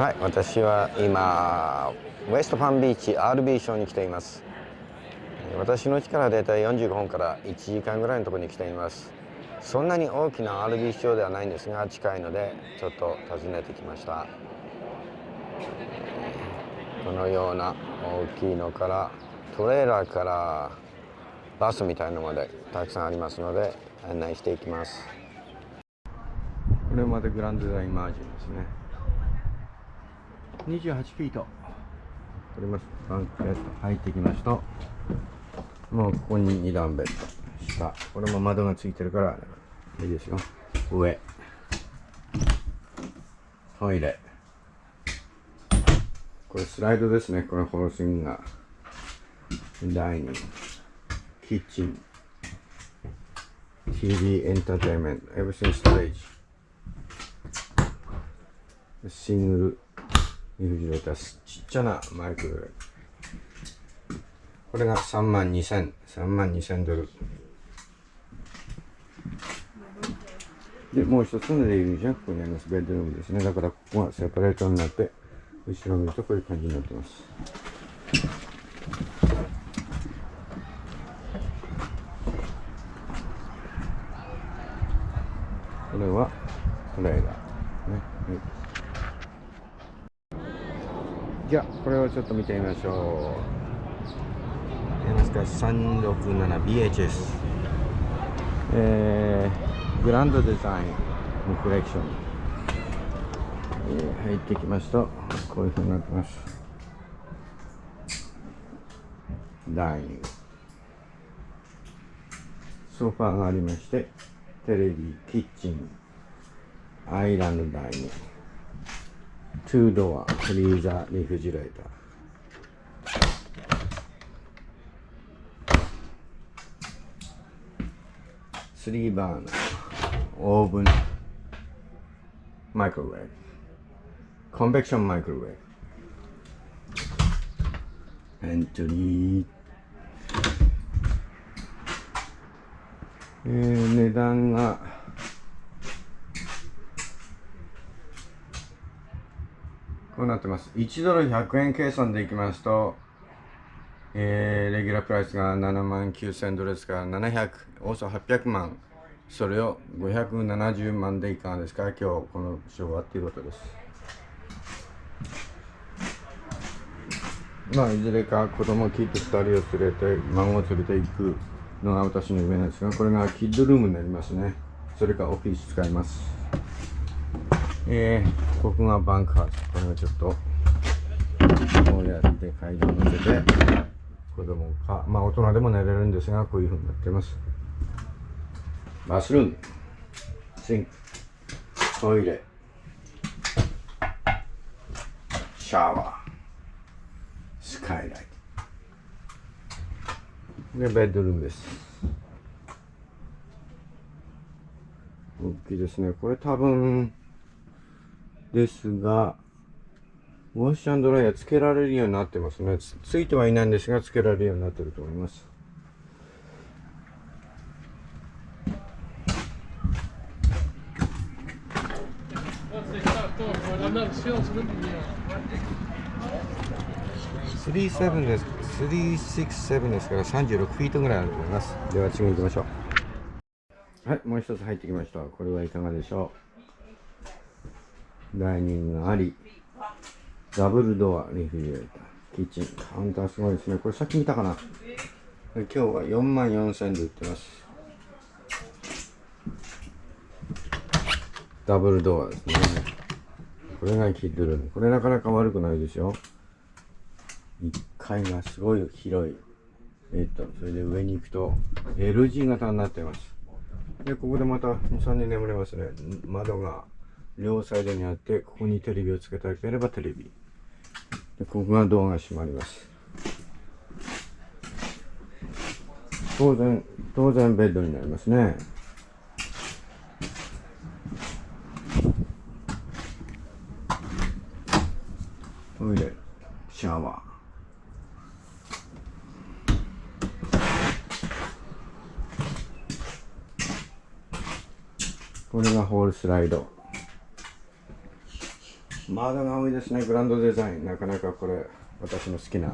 はい私は今ウエストパンビーチ RB ショーに来ています。私の家からだいたい45分から1時間ぐらいのところに来ています。そんなに大きな RB ショーではないんですが近いのでちょっと訪ねてきました。このような大きいのからトレーラーからバスみたいなのまでたくさんありますので案内していきます。これまでグランドデザインマージンですね。28フィート。取ります。バンクヘッド入ってきますともうここに2段ベッド。下。これも窓がついてるからいいですよ。上。トイレ。これスライドですね。このホースインが。ダイニング。キッチン。TV エンターテインメント。everything storage シングル。リフジレーターちっちゃなマイク。これが3万2000 3万2000ドル。でもう一つのレイルじゃここにあります。ベッドルームですね。だからここがセパレートになって後ろ見るとこういう感じになってます。これはトレーラーね、はいじゃあこれをちょっと見てみましょう。えますか 367BHS えー、グランドデザインのコレクション、えー、入ってきますとこういうふうになってます。ダイニング。ソファーがありましてテレビキッチン。アイランドダイニング。2ドアフリーザーリフジレーター。3バーナーオーブンマイクロウェー。ブコンベクションマイクロウェー。ブエントリー。えー、値段がうなってます。1ドル100円計算でいきますと、えー、レギュラープライスが7万9000ドルですから700、およそ800万。それを570万でいかがですか？今日この賞はっていうことです。まあ、いずれか子供キッド2人を連れて、孫を連れて行くのが私の夢なんですが、これがキッドルームになりますね。それかオフィス使います。えー、ここがバンクハウス。これをちょっと、こうやって階段を乗せて、子供か、まあ大人でも寝れるんですが、こういう風になってます。バスルーム、シンク、トイレ、シャワー、スカイライト。で、ベッドルームです。大きいですね。これ多分、ですが、ウォッシュドライヤーつけられるようになってますねつ。ついてはいないんですが、つけられるようになってると思います。37です。367ですから36フィートぐらいあると思います。では次に行きましょう。はい、もう一つ入ってきました。これはいかがでしょう？ダイニングがあり、ダブルドア、リフリジレーター、キッチン、カウンターすごいですね。これさっき見たかな今日は4万4000で売ってます。ダブルドアですね。これがキッドルーム。これなかなか悪くないですよ。1階がすごい広い。えっと、それで上に行くと L 字型になってます。で、ここでまた2、3人眠れますね。窓が両サイドにあってここにテレビをつけたければテレビ。でここがドアが閉まります。当然当然ベッドになりますね。トイレシャワー。これがホールスライド。窓が多いですねグランドデザイン。なかなかこれ私の好きな。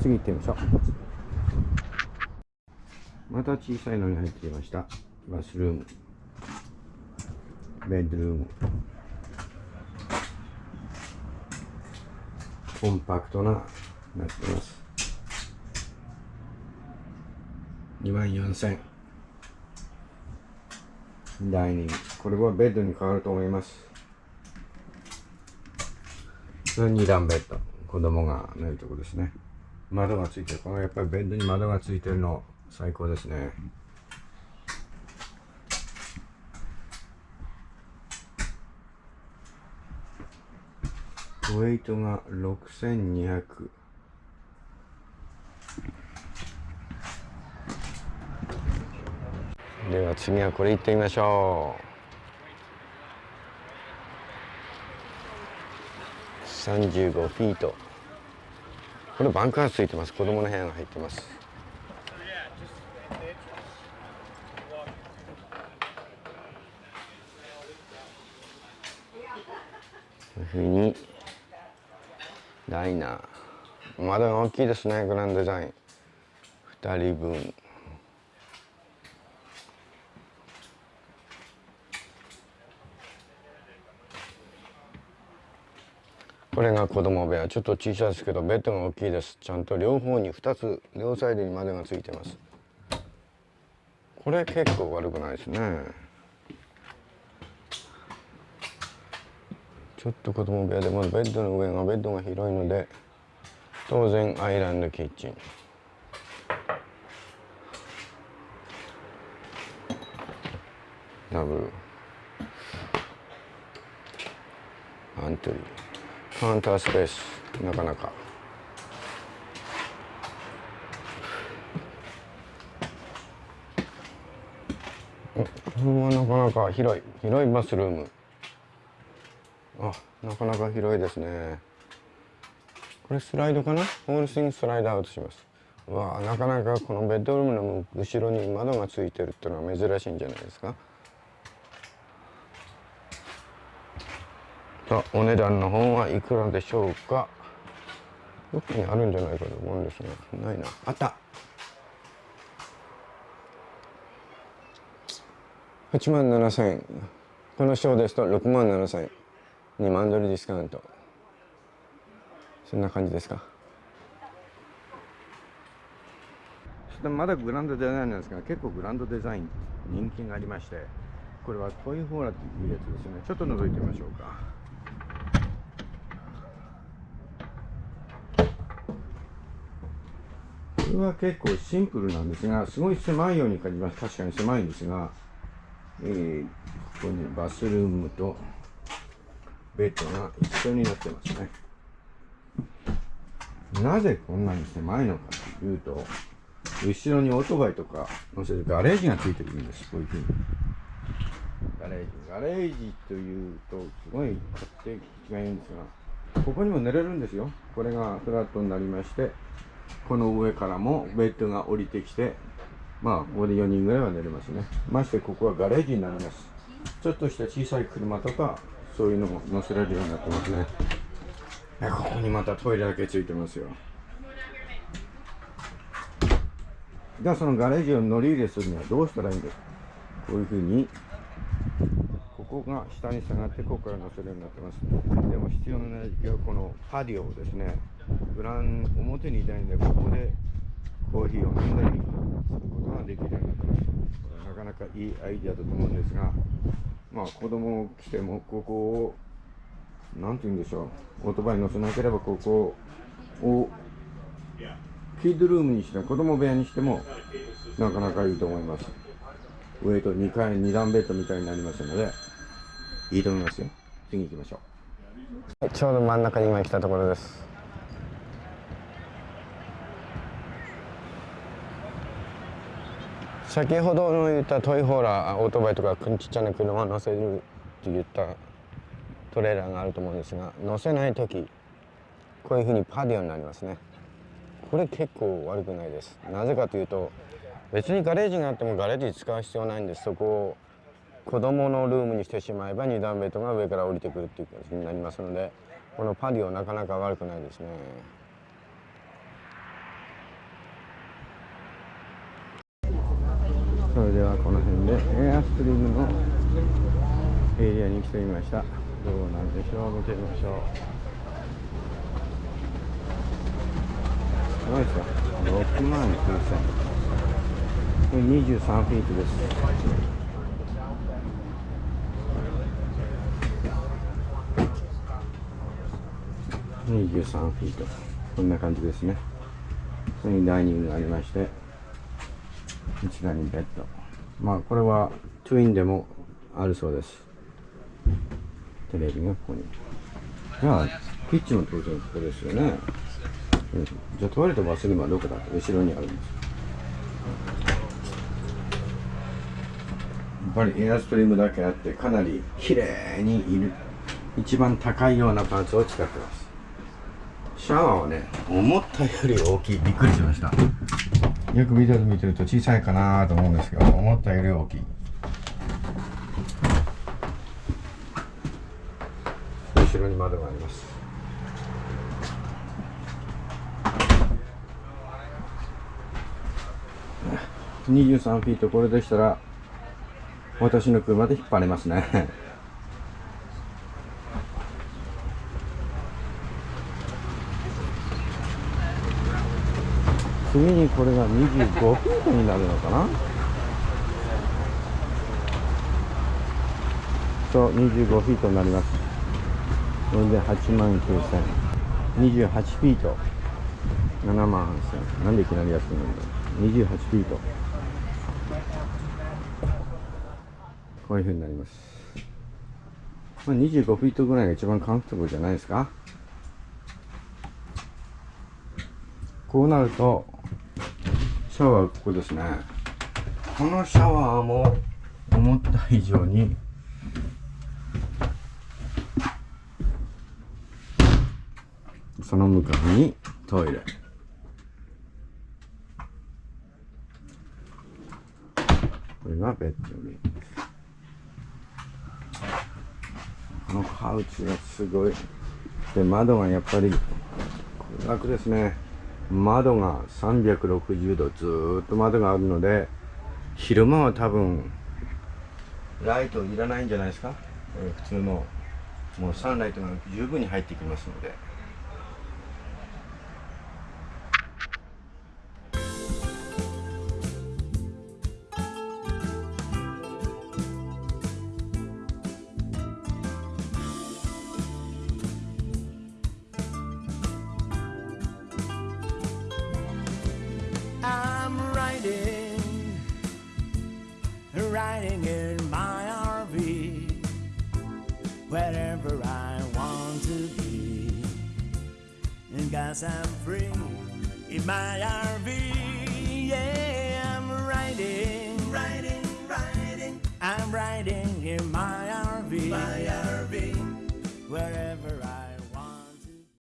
次行ってみましょう。また小さいのに入ってきました。バスルーム。ベッドルーム。コンパクトななってます。2万4000ダイニングこれはベッドに変わると思います。2段ベッド。子供が寝るとこですね。窓がついてる。このやっぱりベッドに窓がついてるの最高ですね。ウェイトが6200では次はこれ行ってみましょう。35フィート。これバンカーついてます。子供の部屋が入ってます。こういうふうに。ダイナー。窓が大きいですねグランドデザイン。2人分。これが子供部屋。ちょっと小さいですけどベッドが大きいです。ちゃんと両方に2つ両サイドに窓がついてます。これ結構悪くないですね。ちょっと子供部屋でもベッドの上がベッドが広いので当然アイランドキッチン。ダブルアントリーカウンタースペースなかなか。これはなかなか広い。広いバスルーム。あなかなか広いですね。これスライドかな？ホールシングスライドアウトします。わあなかなかこのベッドルームの後ろに窓がついてるっていうのは珍しいんじゃないですか？さあお値段の方はいくらでしょうか？どこにあるんじゃないかと思うんですがないな。あった。8万7千円。この賞ですと6万7千円。2万ドルディスカウント。そんな感じですか？まだグランドデザインなんですが結構グランドデザイン人気がありましてこれはトイホーラというやつですね。ちょっと覗いてみましょうかこれは結構シンプルなんですが、すごい狭いように感じます。確かに狭いんですが、えー、ここにバスルームとベッドが一緒になってますね。なぜこんなに狭いのかというと、後ろにオートバイとか乗せるガレージがついてるんです。こういうふうに。ガレージ。ガレージというと、すごい勝手気がいいんですが、ここにも寝れるんですよ。これがフラットになりまして、この上からもベッドが降りてきて、まあ、ここで4人ぐらいは寝れますね。ましてここはガレージになります。ちょっとした小さい車とか、そういうのも乗せられるようになってますね。ここにまたトイレだけついてますよ。じゃあそのガレージを乗り入れするにはどうしたらいいんですか？こういうふうにここが下に下がってここから乗せるようになってますでも必要な時期はこのパディオですねグラン表にいたいんでここでコーヒーを飲んだりすることができるようになってます。これなかなかいいアイディアだと思うんですがまあ子供来てもここを何て言うんでしょうオートバイ乗せなければここをキッドルームにしても子供部屋にしてもなかなかいいと思います。上と2階2段ベッドみたいになりますのでいいと思いますよ。次行きましょう。ちょうど真ん中に今来たところです。先ほどの言ったトイホーラーオートバイとかちっちゃな車乗せるって言ったトレーラーがあると思うんですが乗せない時こういうふうにパディオになりますね。これ結構悪くないです。なぜかというと別にガレージがあってもガレージ使う必要ないんです。そこを子供のルームにしてしまえば2段ベッドが上から降りてくるっていう形になりますのでこのパディオなかなか悪くないですね。それではこの辺でエアストリームのエリアに来てみました。どうなんでしょう見てみましょう。すごいですよ。6万9000これ23フィートです。23フィート。こんな感じですね。そこにダイニングがありまして一段にベッド。まあこれはトゥインでもあるそうです。テレビがここに。じゃあキッチンも当然ここですよね、じゃあトイレとバスルームはどこだ？後ろにあるんです。やっぱりエアストリームだけあってかなり綺麗にいる。一番高いようなパーツを使ってます。シャワーはね思ったより大きい。びっくりしました。よくビデオで見てると小さいかなと思うんですけど思ったより大きい。後ろに窓があります。23フィートこれでしたら私の車で引っ張れますね。次にこれが25フィートになるのかな？そう25フィートになります。これで8万9000 28フィート。7万8000なんでいきなり安くなるんだ？28フィート。こういうふうになります、まあ、25フィートぐらいが一番カンフトブルじゃないですか？こうなるとシャワーここですね。このシャワーも思った以上にその向かいにトイレ。これがベッドルームこのハウチがすごい。で窓がやっぱり楽ですね。窓が360度ずっと窓があるので昼間は多分ライトいらないんじゃないですか、え、普通のもうサンライトが十分に入ってきますので。riding in my RV wherever I want to be. And guys, I'm free in my RV, yeah, I'm riding, riding, riding. I'm riding in my RV, my RV, wherever.